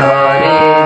sorry.